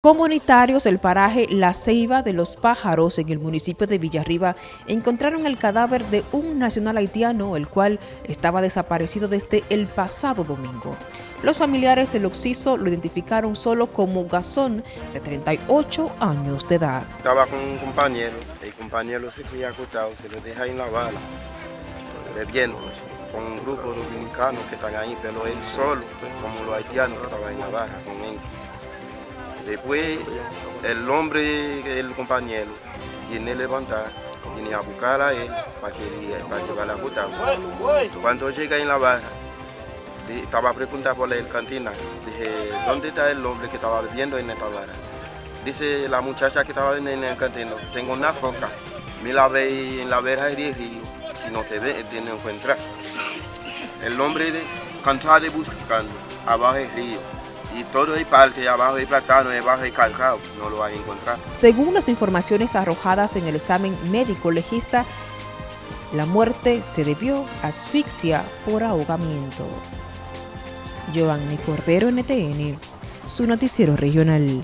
Comunitarios del paraje La Ceiba de los Pájaros en el municipio de Villarriba encontraron el cadáver de un nacional haitiano, el cual estaba desaparecido desde el pasado domingo. Los familiares del occiso lo identificaron solo como Gazón, de 38 años de edad. Estaba con un compañero, el compañero se quedó acostado, se lo deja en la bala, bebiendo, con un grupo de dominicanos que están ahí, pero él solo, pues, como los haitianos, estaba en la barra con él. Después el hombre, el compañero, viene a levantar, viene a buscar a él para que, para llevar a la Cuando llega en la barra, estaba preguntando por el cantina, dije, ¿dónde está el hombre que estaba viviendo en esta barra? Dice la muchacha que estaba en el cantina, tengo una foca, me la ve en la verja del río, si no te ve, te no encuentra. El hombre de, cantaba buscando abajo del río y todo el parque, abajo hay plátano, abajo hay calcao, no lo van a encontrar. Según las informaciones arrojadas en el examen médico legista, la muerte se debió a asfixia por ahogamiento. Giovanni Cordero, NTN, su noticiero regional.